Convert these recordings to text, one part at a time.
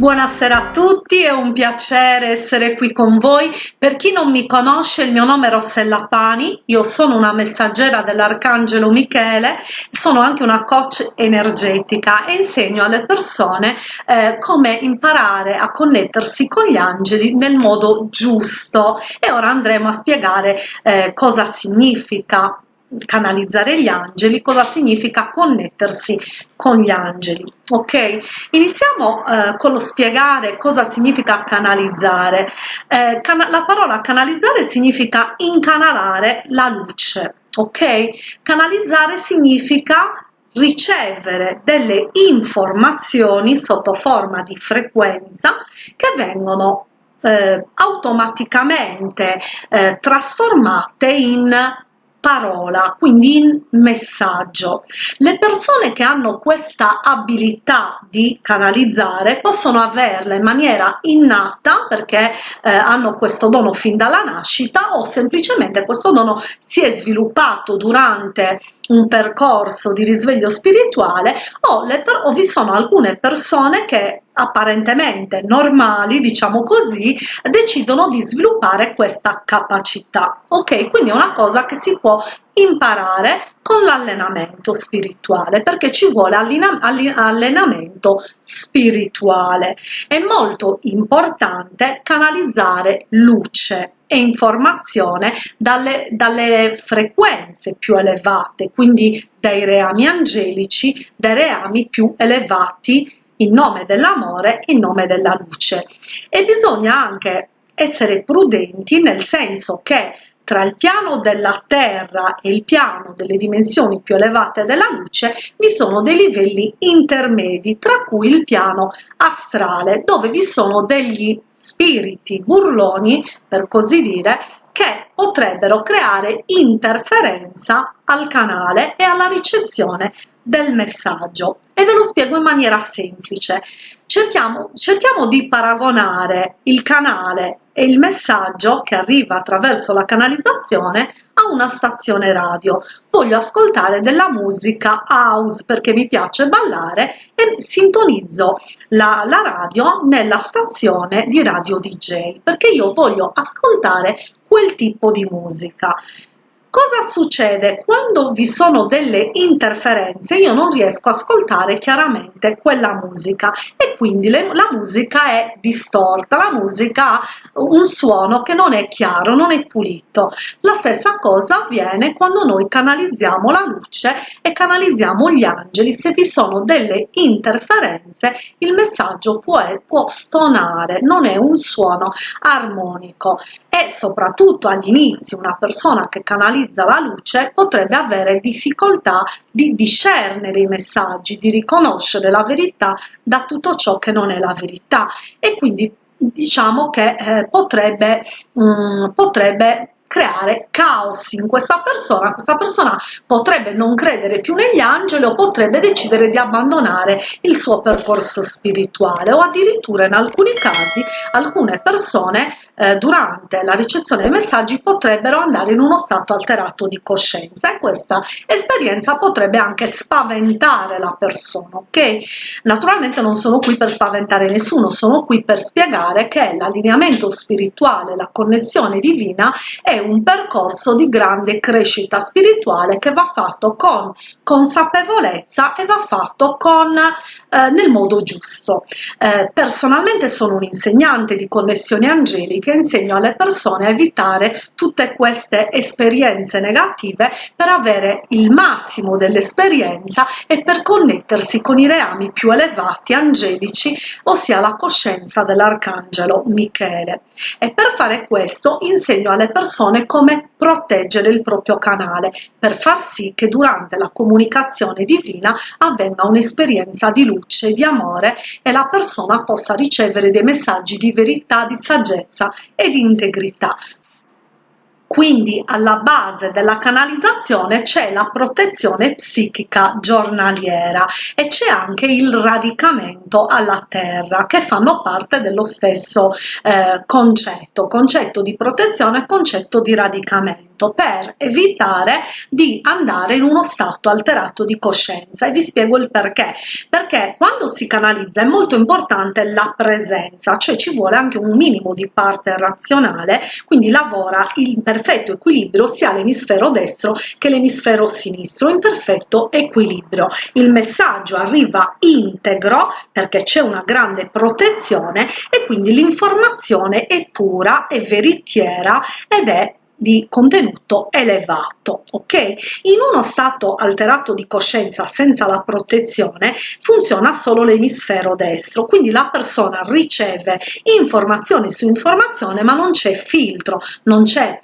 Buonasera a tutti, è un piacere essere qui con voi. Per chi non mi conosce, il mio nome è Rossella Pani, io sono una messaggera dell'Arcangelo Michele, sono anche una coach energetica e insegno alle persone eh, come imparare a connettersi con gli angeli nel modo giusto e ora andremo a spiegare eh, cosa significa canalizzare gli angeli, cosa significa connettersi con gli angeli. Ok, iniziamo eh, con lo spiegare cosa significa canalizzare. Eh, cana la parola canalizzare significa incanalare la luce. Ok, canalizzare significa ricevere delle informazioni sotto forma di frequenza che vengono eh, automaticamente eh, trasformate in parola, quindi in messaggio. Le persone che hanno questa abilità di canalizzare possono averla in maniera innata perché eh, hanno questo dono fin dalla nascita o semplicemente questo dono si è sviluppato durante un percorso di risveglio spirituale o, le, o vi sono alcune persone che apparentemente normali, diciamo così, decidono di sviluppare questa capacità. Ok, quindi è una cosa che si può imparare con l'allenamento spirituale perché ci vuole allenamento spirituale. È molto importante canalizzare luce e informazione dalle, dalle frequenze più elevate, quindi dai reami angelici, dai reami più elevati in nome dell'amore, in nome della luce. E bisogna anche essere prudenti nel senso che tra il piano della Terra e il piano delle dimensioni più elevate della luce vi sono dei livelli intermedi, tra cui il piano astrale, dove vi sono degli spiriti burloni, per così dire, che potrebbero creare interferenza al canale e alla ricezione del messaggio e ve lo spiego in maniera semplice. Cerchiamo, cerchiamo di paragonare il canale e il messaggio che arriva attraverso la canalizzazione a una stazione radio. Voglio ascoltare della musica house perché mi piace ballare e sintonizzo la, la radio nella stazione di radio DJ perché io voglio ascoltare quel tipo di musica. Cosa succede quando vi sono delle interferenze? Io non riesco a ascoltare chiaramente quella musica e quindi le, la musica è distorta, la musica ha un suono che non è chiaro, non è pulito. La stessa cosa avviene quando noi canalizziamo la luce e canalizziamo gli angeli. Se vi sono delle interferenze, il messaggio può, può stonare, non è un suono armonico e soprattutto agli inizi una persona che canalizza la luce potrebbe avere difficoltà di discernere i messaggi, di riconoscere la verità da tutto ciò che non è la verità. E quindi diciamo che eh, potrebbe, mh, mm, potrebbe creare caos in questa persona, questa persona potrebbe non credere più negli angeli o potrebbe decidere di abbandonare il suo percorso spirituale o addirittura in alcuni casi alcune persone eh, durante la ricezione dei messaggi potrebbero andare in uno stato alterato di coscienza e questa esperienza potrebbe anche spaventare la persona, ok? Naturalmente non sono qui per spaventare nessuno, sono qui per spiegare che l'allineamento spirituale, la connessione divina è un percorso di grande crescita spirituale che va fatto con consapevolezza e va fatto con, eh, nel modo giusto. Eh, personalmente sono un insegnante di connessioni angeliche che insegno alle persone a evitare tutte queste esperienze negative per avere il massimo dell'esperienza e per connettersi con i reami più elevati angelici, ossia la coscienza dell'arcangelo Michele. E per fare questo insegno alle persone come proteggere il proprio canale per far sì che durante la comunicazione divina avvenga un'esperienza di luce, di amore e la persona possa ricevere dei messaggi di verità, di saggezza e di integrità. Quindi alla base della canalizzazione c'è la protezione psichica giornaliera e c'è anche il radicamento alla terra che fanno parte dello stesso eh, concetto, concetto di protezione e concetto di radicamento momento per evitare di andare in uno stato alterato di coscienza. E vi spiego il perché. Perché quando si canalizza è molto importante la presenza cioè ci vuole anche un minimo di parte razionale quindi lavora in perfetto equilibrio sia l'emisfero destro che l'emisfero sinistro in perfetto equilibrio. Il messaggio arriva integro perché c'è una grande protezione e quindi l'informazione è pura è veritiera ed è di contenuto elevato ok? In uno stato alterato di coscienza senza la protezione funziona solo l'emisfero destro. Quindi la persona riceve informazioni su informazione ma non c'è filtro non c'è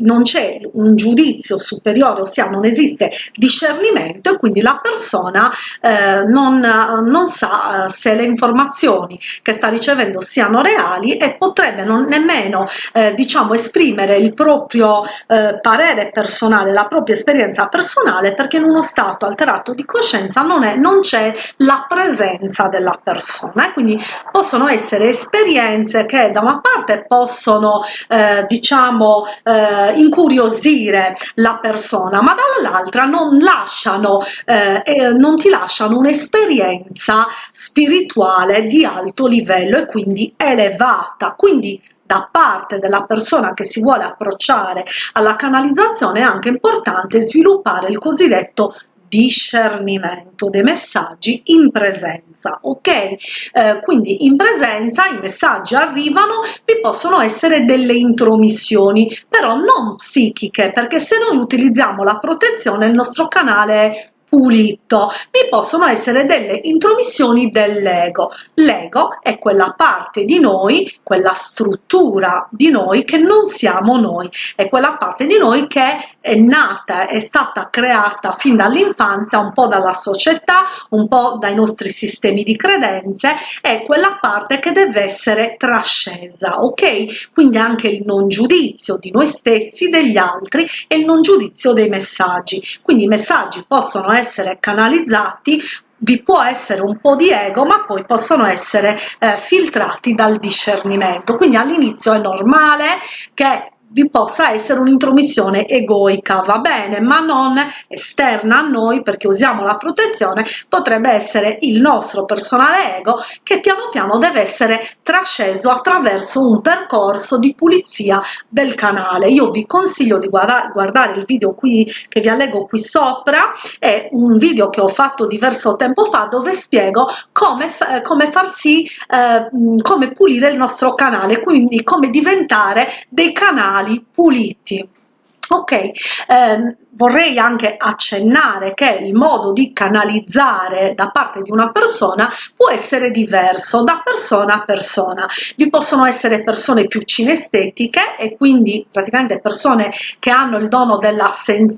non c'è un giudizio superiore, ossia non esiste discernimento e quindi la persona eh, non, non, sa eh, se le informazioni che sta ricevendo siano reali e potrebbe non nemmeno eh, diciamo esprimere il proprio eh, parere personale, la propria esperienza personale perché in uno stato alterato di coscienza non, c'è la presenza della persona. E quindi possono essere esperienze che da una parte possono eh, diciamo eh, eh, incuriosire la persona, ma dall'altra non lasciano, eh, non ti lasciano un'esperienza spirituale di alto livello e quindi elevata. Quindi da parte della persona che si vuole approcciare alla canalizzazione è anche importante sviluppare il cosiddetto discernimento dei messaggi in presenza ok eh, quindi in presenza i messaggi arrivano vi possono essere delle intromissioni però non psichiche perché se noi utilizziamo la protezione il nostro canale pulito. Vi possono essere delle intromissioni dell'ego. L'ego è quella parte di noi, quella struttura di noi che non siamo noi, è quella parte di noi che è nata, è stata creata fin dall'infanzia, un po' dalla società, un po' dai nostri sistemi di credenze, è quella parte che deve essere trascesa, ok? Quindi anche il non giudizio di noi stessi, degli altri e il non giudizio dei messaggi. Quindi i messaggi possono essere canalizzati vi può essere un po' di ego ma poi possono essere eh, filtrati dal discernimento quindi all'inizio è normale che vi possa essere un'intromissione egoica, va bene, ma non esterna a noi perché usiamo la protezione, potrebbe essere il nostro personale ego che piano piano deve essere trasceso attraverso un percorso di pulizia del canale. Io vi consiglio di guarda guardare il video qui che vi allego qui sopra, è un video che ho fatto diverso tempo fa dove spiego come, come far sì, eh, come pulire il nostro canale, quindi come diventare dei canali puliti. Ok, ehm, vorrei anche accennare che il modo di canalizzare da parte di una persona può essere diverso da persona a persona. Vi possono essere persone più cinestetiche e quindi praticamente persone che hanno il dono della,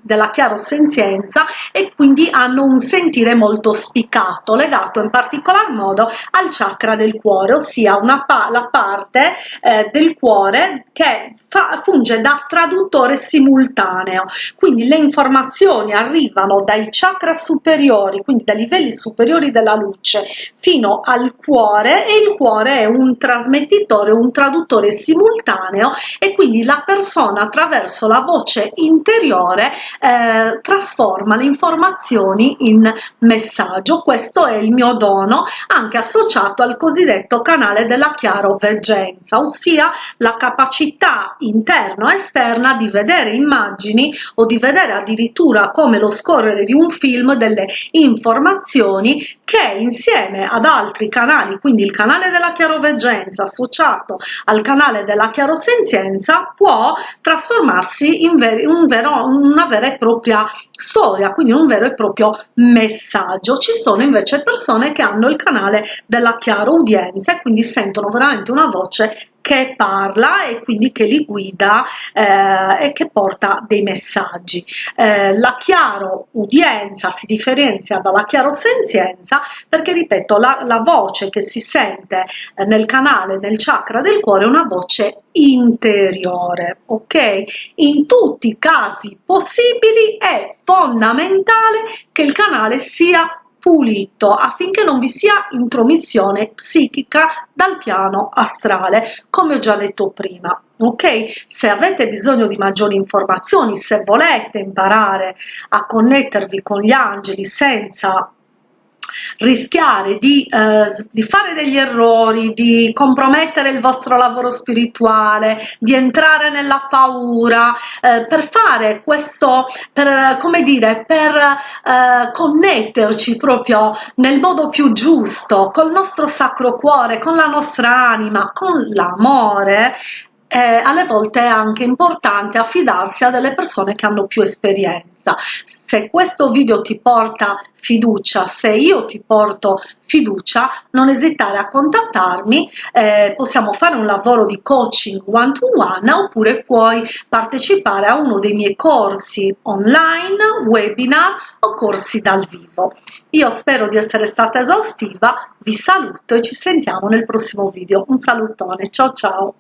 della chiarosenzienza e quindi hanno un sentire molto spiccato, legato in particolar modo al chakra del cuore, ossia pa la parte eh, del cuore che funge da traduttore simultaneo. Quindi le informazioni arrivano dai chakra superiori, quindi dai livelli superiori della luce, fino al cuore e il cuore è un trasmettitore, un traduttore simultaneo e quindi la persona attraverso la voce interiore eh, trasforma le informazioni in messaggio. Questo è il mio dono anche associato al cosiddetto canale della chiaroveggenza, ossia la capacità interna o esterna di vedere immagini o di vedere addirittura come lo scorrere di un film delle informazioni che insieme ad altri canali, quindi il canale della chiaroveggenza associato al canale della chiarosenzienza, può trasformarsi in, ver un vero, una vera e propria storia, quindi un vero e proprio messaggio. Ci sono invece persone che hanno il canale della chiaroudienza e quindi sentono veramente una voce che parla e quindi che li guida eh, e che porta dei messaggi. Eh, la chiaro udienza si differenzia dalla chiaro senzienza perché, ripeto, la, la voce che si sente eh, nel canale, nel chakra del cuore è una voce interiore, ok? In tutti i casi possibili è fondamentale che il canale sia pulito affinché non vi sia intromissione psichica dal piano astrale come ho già detto prima ok? Se avete bisogno di maggiori informazioni se volete imparare a connettervi con gli angeli senza rischiare di, eh, di, fare degli errori, di compromettere il vostro lavoro spirituale, di entrare nella paura, eh, per fare questo, per, come dire, per eh, connetterci proprio nel modo più giusto, col nostro sacro cuore, con la nostra anima, con l'amore, eh, alle volte è anche importante affidarsi a delle persone che hanno più esperienza. Se questo video ti porta fiducia, se io ti porto fiducia, non esitare a contattarmi, eh, possiamo fare un lavoro di coaching one to one oppure puoi partecipare a uno dei miei corsi online, webinar o corsi dal vivo. Io spero di essere stata esaustiva, vi saluto e ci sentiamo nel prossimo video. Un salutone, ciao ciao!